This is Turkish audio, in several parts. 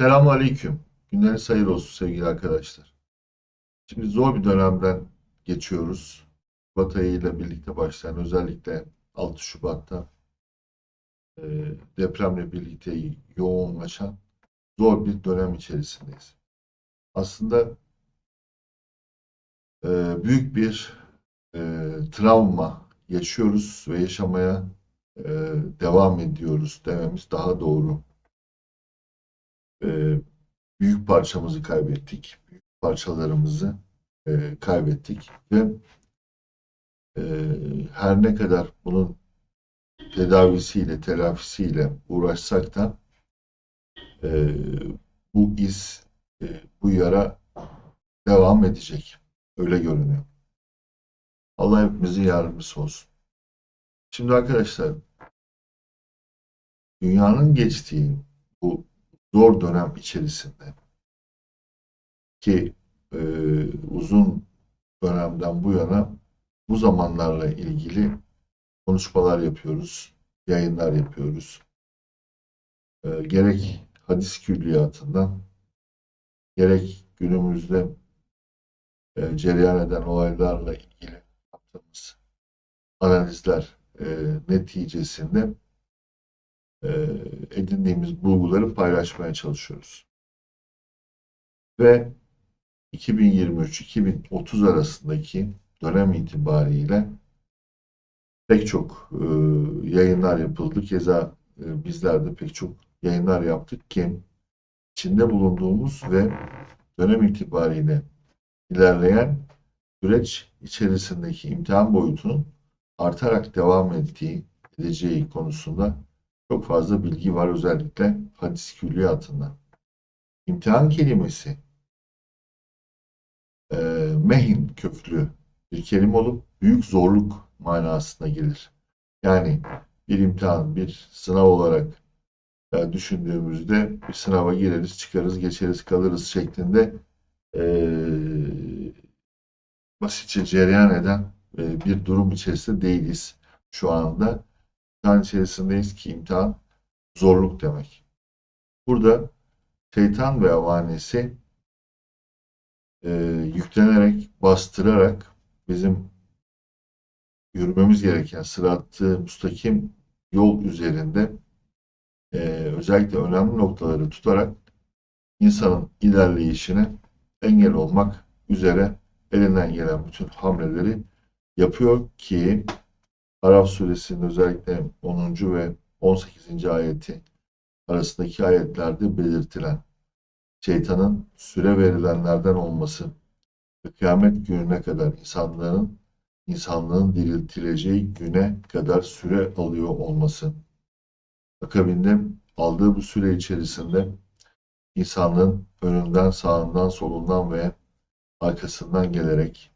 Selamun Aleyküm. Günleriniz hayır olsun sevgili arkadaşlar. Şimdi zor bir dönemden geçiyoruz. Şubat ile birlikte başlayan özellikle 6 Şubat'ta e, depremle birlikte yoğunlaşan zor bir dönem içerisindeyiz. Aslında e, büyük bir e, travma yaşıyoruz ve yaşamaya e, devam ediyoruz dememiz daha doğru. E, büyük parçamızı kaybettik. Büyük parçalarımızı e, kaybettik ve e, her ne kadar bunun tedavisiyle, telafisiyle uğraşsak da e, bu iz, e, bu yara devam edecek. Öyle görünüyor. Allah hepimizin yardımcısı olsun. Şimdi arkadaşlar dünyanın geçtiği bu zor dönem içerisinde ki e, uzun dönemden bu yana bu zamanlarla ilgili konuşmalar yapıyoruz, yayınlar yapıyoruz. E, gerek hadis külliyatından gerek günümüzde e, cereyan eden olaylarla ilgili yaptığımız analizler e, neticesinde edindiğimiz bulguları paylaşmaya çalışıyoruz. Ve 2023-2030 arasındaki dönem itibariyle pek çok e, yayınlar yapıldı. Keza e, bizler de pek çok yayınlar yaptık ki içinde bulunduğumuz ve dönem itibariyle ilerleyen süreç içerisindeki imtihan boyutunun artarak devam ettiği, edeceği konusunda çok fazla bilgi var özellikle hadis külliyatında. İmtihan kelimesi e, mehin köklü bir kelime olup büyük zorluk manasına gelir. Yani bir imtihan, bir sınav olarak e, düşündüğümüzde bir sınava gireriz, çıkarız, geçeriz, kalırız şeklinde e, basitçe cereyan eden e, bir durum içerisinde değiliz şu anda imtihan içerisindeyiz ki imtihan zorluk demek. Burada şeytan ve avanesi e, yüklenerek, bastırarak bizim yürümemiz gereken sıratı müstakim yol üzerinde e, özellikle önemli noktaları tutarak insanın ilerleyişine engel olmak üzere elinden gelen bütün hamleleri yapıyor ki Araf suresinin özellikle 10. ve 18. ayeti arasındaki ayetlerde belirtilen şeytanın süre verilenlerden olması ve kıyamet gününe kadar insanların insanlığın diriltileceği güne kadar süre alıyor olması. Akabinde aldığı bu süre içerisinde insanlığın önünden, sağından, solundan ve arkasından gelerek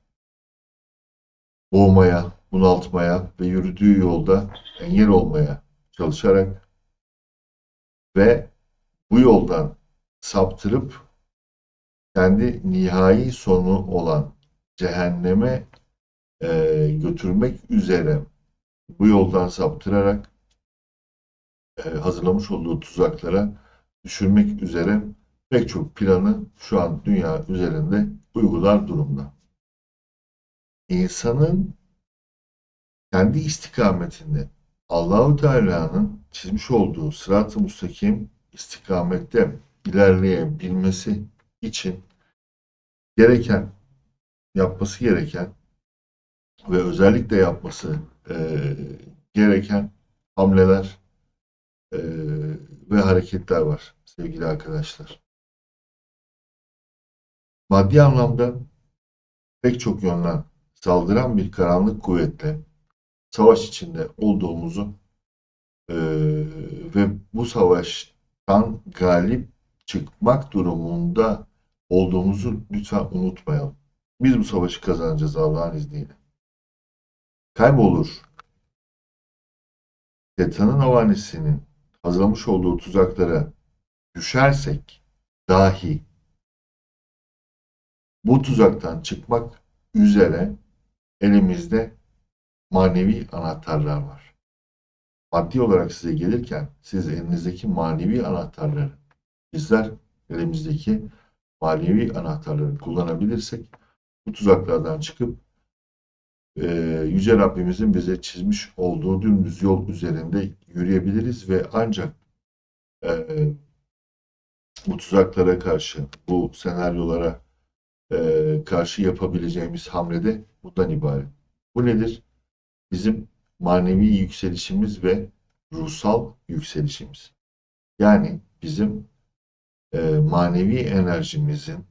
boğmaya, bunaltmaya ve yürüdüğü yolda engel olmaya çalışarak ve bu yoldan saptırıp kendi nihai sonu olan cehenneme e, götürmek üzere bu yoldan saptırarak e, hazırlamış olduğu tuzaklara düşürmek üzere pek çok planı şu an dünya üzerinde uygular durumda. İnsanın kendi istikametinde Allahu Teala'nın çizmiş olduğu sırat-ı müstakim istikamette ilerleyebilmesi için gereken yapması gereken ve özellikle yapması e, gereken hamleler e, ve hareketler var sevgili arkadaşlar. Maddi anlamda pek çok yönden saldıran bir karanlık kuvvetle savaş içinde olduğumuzu e, ve bu savaştan galip çıkmak durumunda olduğumuzu lütfen unutmayalım. Biz bu savaşı kazanacağız Allah'ın izniyle. Kaybolur. Şeytanın havanesinin hazırlamış olduğu tuzaklara düşersek dahi bu tuzaktan çıkmak üzere elimizde manevi anahtarlar var. Maddi olarak size gelirken siz elinizdeki manevi anahtarları bizler elimizdeki manevi anahtarları kullanabilirsek bu tuzaklardan çıkıp e, Yüce Rabbimizin bize çizmiş olduğu dümdüz yol üzerinde yürüyebiliriz ve ancak e, bu tuzaklara karşı, bu senaryolara e, karşı yapabileceğimiz hamlede bundan ibaret. Bu nedir? Bizim manevi yükselişimiz ve ruhsal yükselişimiz. Yani bizim e, manevi enerjimizin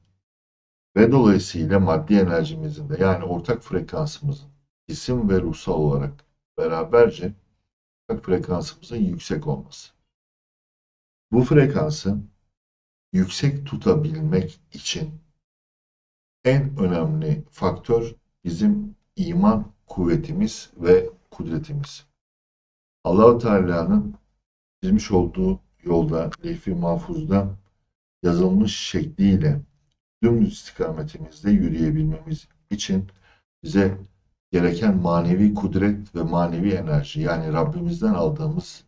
ve dolayısıyla maddi enerjimizin de yani ortak frekansımızın isim ve ruhsal olarak beraberce ortak frekansımızın yüksek olması. Bu frekansı yüksek tutabilmek için en önemli faktör bizim iman kuvvetimiz ve kudretimiz. Allahu Teala'nın çizmiş olduğu yolda, lehfi mahfuzda yazılmış şekliyle dümdüz istikametimizde yürüyebilmemiz için bize gereken manevi kudret ve manevi enerji yani Rabbimizden aldığımız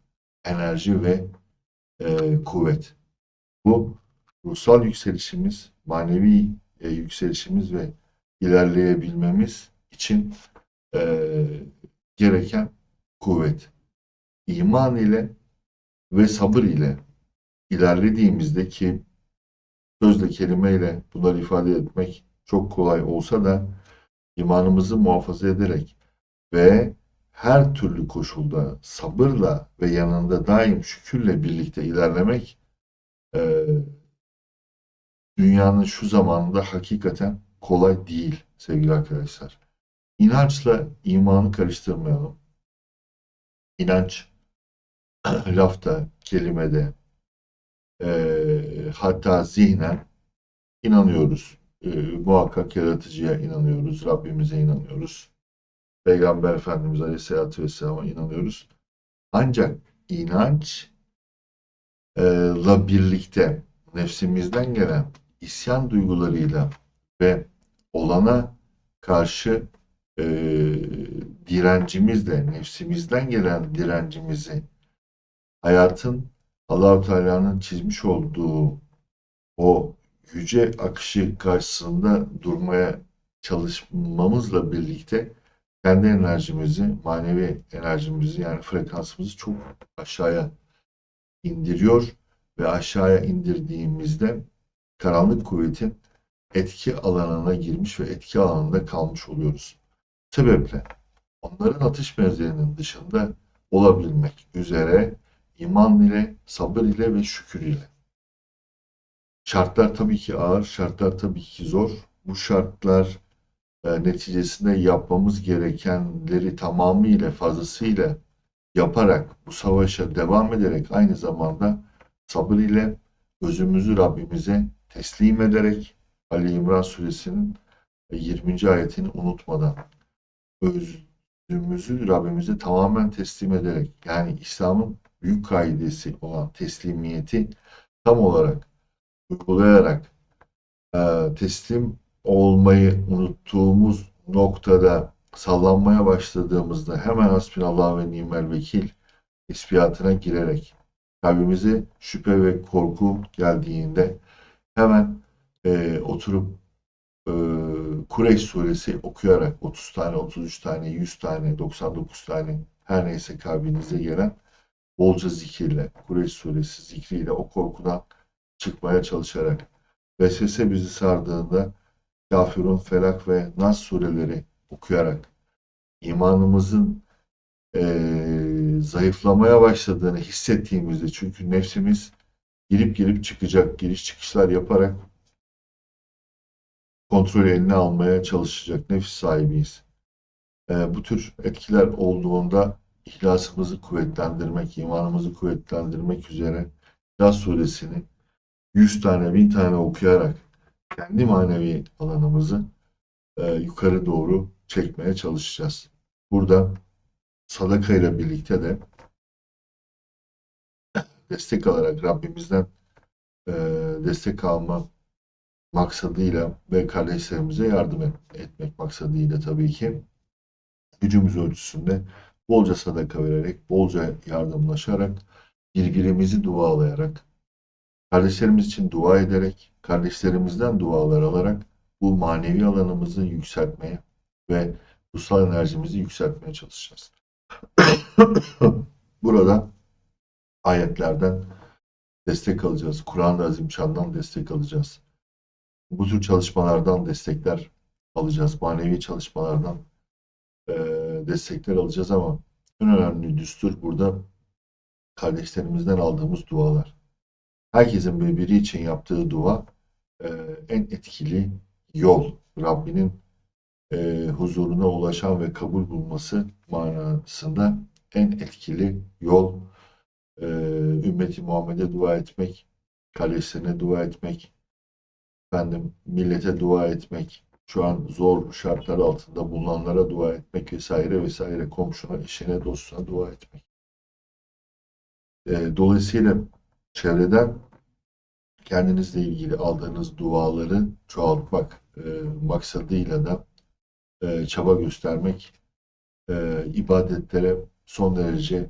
enerji ve e, kuvvet. Bu ruhsal yükselişimiz, manevi e, yükselişimiz ve ilerleyebilmemiz için e, gereken kuvvet. İman ile ve sabır ile ilerlediğimizde ki sözle kelimeyle bunları ifade etmek çok kolay olsa da imanımızı muhafaza ederek ve her türlü koşulda sabırla ve yanında daim şükürle birlikte ilerlemek e, dünyanın şu zamanında hakikaten kolay değil sevgili arkadaşlar. İnançla imanı karıştırmayalım. İnanç lafta, kelimede, e, hatta zihnen inanıyoruz. E, muhakkak yaratıcıya inanıyoruz, Rabbimize inanıyoruz. Peygamber Efendimiz Aleyhisselatü Vesselam'a inanıyoruz. Ancak inançla birlikte nefsimizden gelen isyan duygularıyla ve olana karşı e, direncimizle, nefsimizden gelen direncimizi hayatın Allahu Teala'nın çizmiş olduğu o yüce akışı karşısında durmaya çalışmamızla birlikte kendi enerjimizi, manevi enerjimizi yani frekansımızı çok aşağıya indiriyor ve aşağıya indirdiğimizde karanlık kuvvetin etki alanına girmiş ve etki alanında kalmış oluyoruz. Sebeple onların atış menzilinin dışında olabilmek üzere iman ile, sabır ile ve şükür ile. Şartlar tabii ki ağır, şartlar tabii ki zor. Bu şartlar e, neticesinde yapmamız gerekenleri tamamıyla, fazlasıyla yaparak, bu savaşa devam ederek aynı zamanda sabır ile özümüzü Rabbimize teslim ederek Ali İmran suresinin 20. ayetini unutmadan özümüzü Rabbimize tamamen teslim ederek yani İslam'ın büyük kaidesi olan teslimiyeti tam olarak uygulayarak e, teslim olmayı unuttuğumuz noktada sallanmaya başladığımızda hemen hasbinallah ve nimel vekil ispiyatına girerek kalbimize şüphe ve korku geldiğinde hemen e, oturup e, Kureyş suresi okuyarak 30 tane, 33 tane, 100 tane, 99 tane her neyse kalbinize gelen bolca zikirle, Kureyş suresi zikriyle o korkudan çıkmaya çalışarak vesvese bizi sardığında Kafirun, Felak ve Nas sureleri okuyarak imanımızın e, zayıflamaya başladığını hissettiğimizde çünkü nefsimiz girip girip çıkacak, giriş çıkışlar yaparak kontrol eline almaya çalışacak nefis sahibiyiz. E, bu tür etkiler olduğunda ihlasımızı kuvvetlendirmek, imanımızı kuvvetlendirmek üzere İhlas suresini 100 tane, 1000 tane okuyarak kendi manevi alanımızı e, yukarı doğru çekmeye çalışacağız. Burada sadaka ile birlikte de destek alarak Rabbimizden e, destek alma maksadıyla ve kardeşlerimize yardım etmek maksadıyla tabii ki gücümüz ölçüsünde bolca sadaka vererek, bolca yardımlaşarak, birbirimizi dualayarak, Kardeşlerimiz için dua ederek, kardeşlerimizden dualar alarak bu manevi alanımızı yükseltmeye ve ruhsal enerjimizi yükseltmeye çalışacağız. Burada ayetlerden destek alacağız. Kur'an-ı Azimşan'dan destek alacağız. Bu tür çalışmalardan destekler alacağız. Manevi çalışmalardan e, destekler alacağız ama en önemli düstur burada kardeşlerimizden aldığımız dualar. Herkesin birbiri için yaptığı dua e, en etkili yol. Rabbinin e, huzuruna ulaşan ve kabul bulması manasında en etkili yol e, ümmeti Muhammed'e dua etmek, kardeşlerine dua etmek, efendim millete dua etmek, şu an zor şartlar altında bulunanlara dua etmek vesaire vesaire komşuna, eşine, dostuna dua etmek. E, dolayısıyla çevreden kendinizle ilgili aldığınız duaları çoğaltmak e, maksadıyla da e, çaba göstermek, e, ibadetlere son derece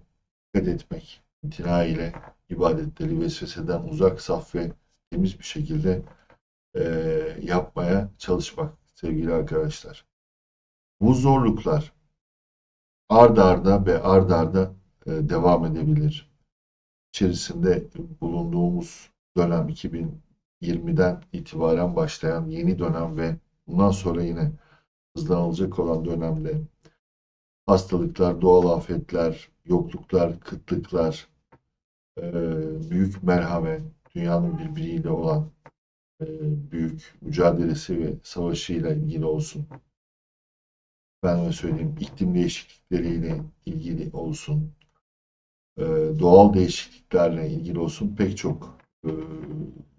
dikkat etmek, imtina ile ibadetleri vesveseden uzak, saf ve temiz bir şekilde e, yapmaya çalışmak sevgili arkadaşlar. Bu zorluklar ard arda ve ard arda e, devam edebilir. İçerisinde bulunduğumuz dönem 2020'den itibaren başlayan yeni dönem ve bundan sonra yine hızlanılacak olan dönemde hastalıklar, doğal afetler, yokluklar, kıtlıklar, e, büyük merhamet, dünyanın birbiriyle olan büyük mücadelesi ve savaşıyla ilgili olsun. Ben de söyleyeyim iklim değişiklikleriyle ilgili olsun. E, doğal değişikliklerle ilgili olsun pek çok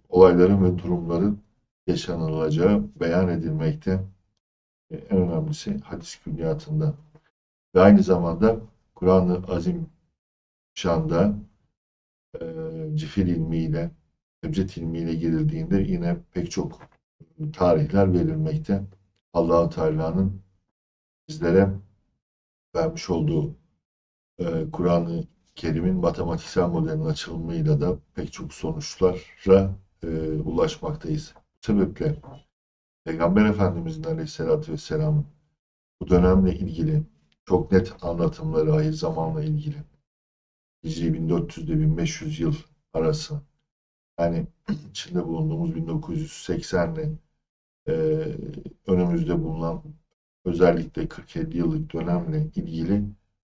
olayların ve durumların yaşanılacağı beyan edilmekte. En önemlisi hadis külliyatında. Ve aynı zamanda Kur'an-ı Azim şanda e, cifir ilmiyle, ebced ilmiyle girildiğinde yine pek çok tarihler verilmekte. allah Teala'nın bizlere vermiş olduğu e, Kur'an-ı Kerim'in matematiksel modelinin açılımıyla da pek çok sonuçlara e, ulaşmaktayız. Bu sebeple Peygamber Efendimizin Aleyhisselatü Vesselam'ın bu dönemle ilgili çok net anlatımları ahir zamanla ilgili. Hicri 1400 ile 1500 yıl arası. Yani içinde bulunduğumuz 1980 ile e, önümüzde bulunan özellikle 40-50 yıllık dönemle ilgili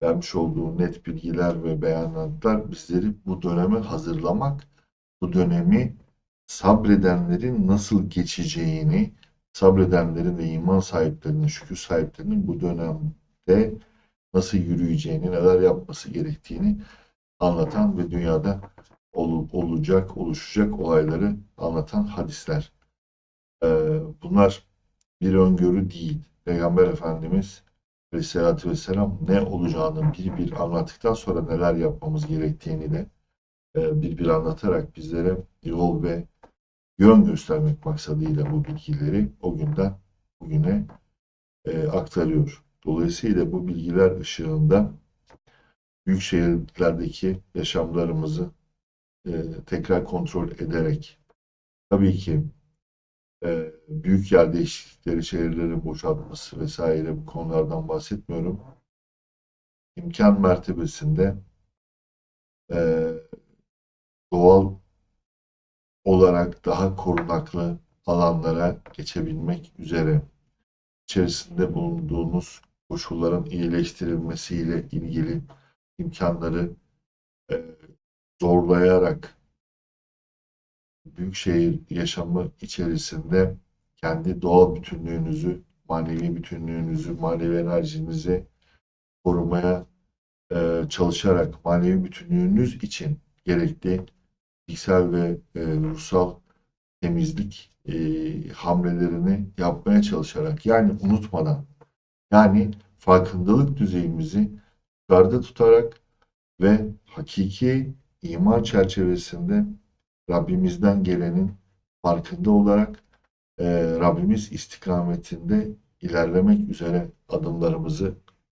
vermiş olduğu net bilgiler ve beyanatlar bizleri bu döneme hazırlamak, bu dönemi sabredenlerin nasıl geçeceğini, sabredenlerin ve iman sahiplerinin, şükür sahiplerinin bu dönemde nasıl yürüyeceğini, neler yapması gerektiğini anlatan ve dünyada ol, olacak, oluşacak olayları anlatan hadisler. Ee, bunlar bir öngörü değil. Peygamber Efendimiz Aleyhisselatü Vesselam ne olacağını bir bir anlattıktan sonra neler yapmamız gerektiğini de e, bir bir anlatarak bizlere yol ve yön göstermek maksadıyla bu bilgileri o günden bugüne e, aktarıyor. Dolayısıyla bu bilgiler ışığında büyük şehirlerdeki yaşamlarımızı e, tekrar kontrol ederek tabii ki e, büyük yer değişiklikleri, şehirlerin boşaltması vesaire bu konulardan bahsetmiyorum. İmkan mertebesinde e, doğal olarak daha korunaklı alanlara geçebilmek üzere içerisinde bulunduğunuz koşulların iyileştirilmesiyle ilgili imkanları e, zorlayarak büyükşehir yaşamı içerisinde kendi doğal bütünlüğünüzü, manevi bütünlüğünüzü, manevi enerjinizi korumaya e, çalışarak manevi bütünlüğünüz için gerekli fiziksel ve e, ruhsal temizlik e, hamlelerini yapmaya çalışarak yani unutmadan yani farkındalık düzeyimizi yukarıda tutarak ve hakiki iman çerçevesinde Rabbimizden gelenin farkında olarak e, Rabbimiz istikametinde ilerlemek üzere adımlarımızı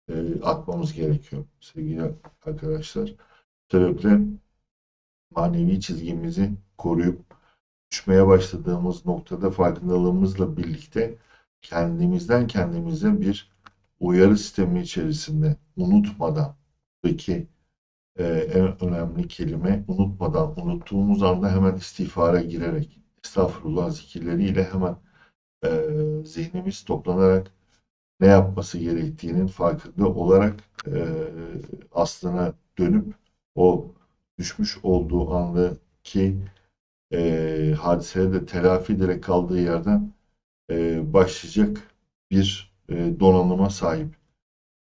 e, atmamız gerekiyor sevgili arkadaşlar. Sebeple manevi çizgimizi koruyup düşmeye başladığımız noktada farkındalığımızla birlikte kendimizden kendimize bir uyarı sistemi içerisinde unutmadan peki e, en önemli kelime unutmadan unuttuğumuz anda hemen istiğfara girerek estağfurullah zikirleriyle hemen e, zihnimiz toplanarak ne yapması gerektiğinin farkında olarak e, aslına dönüp o düşmüş olduğu andaki e, hadiseleri de telafi ederek kaldığı yerden e, başlayacak bir e, donanıma sahip.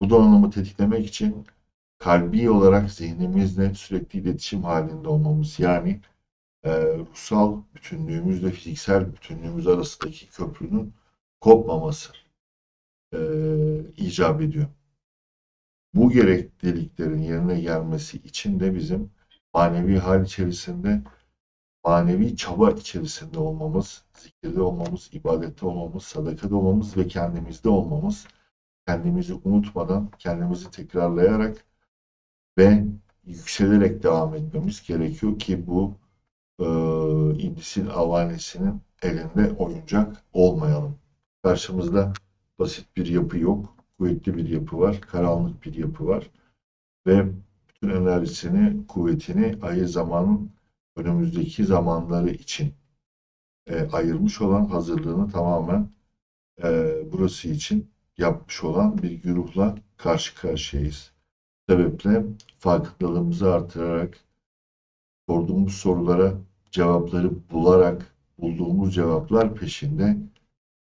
Bu donanımı tetiklemek için kalbi olarak zihnimizle sürekli iletişim halinde olmamız yani e, ruhsal bütünlüğümüzle fiziksel bütünlüğümüz arasındaki köprünün kopmaması e, icap ediyor. Bu gerekliliklerin yerine gelmesi için de bizim manevi hal içerisinde manevi çaba içerisinde olmamız, zikirde olmamız, ibadette olmamız, sadakada olmamız ve kendimizde olmamız, kendimizi unutmadan, kendimizi tekrarlayarak ve yükselerek devam etmemiz gerekiyor ki bu e, iblisin avanesinin elinde oyuncak olmayalım. Karşımızda basit bir yapı yok, kuvvetli bir yapı var, karanlık bir yapı var ve bütün enerjisini, kuvvetini ayı zamanın önümüzdeki zamanları için e, ayırmış olan hazırlığını tamamen e, burası için yapmış olan bir güruhla karşı karşıyayız. Sebeple farkındalığımızı artırarak sorduğumuz sorulara cevapları bularak bulduğumuz cevaplar peşinde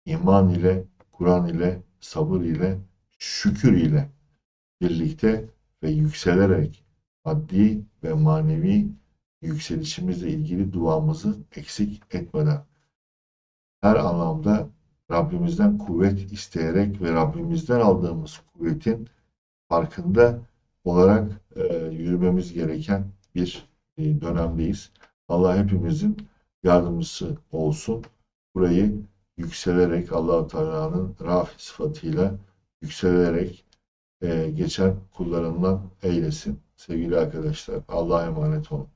iman ile, Kur'an ile, sabır ile, şükür ile birlikte ve yükselerek maddi ve manevi yükselişimizle ilgili duamızı eksik etmeden her anlamda Rabbimizden kuvvet isteyerek ve Rabbimizden aldığımız kuvvetin farkında olarak e, yürümemiz gereken bir e, dönemdeyiz. Allah hepimizin yardımcısı olsun. Burayı yükselerek Allah Teala'nın rafi sıfatıyla yükselerek e, geçen kullarından eylesin. Sevgili arkadaşlar Allah'a emanet olun.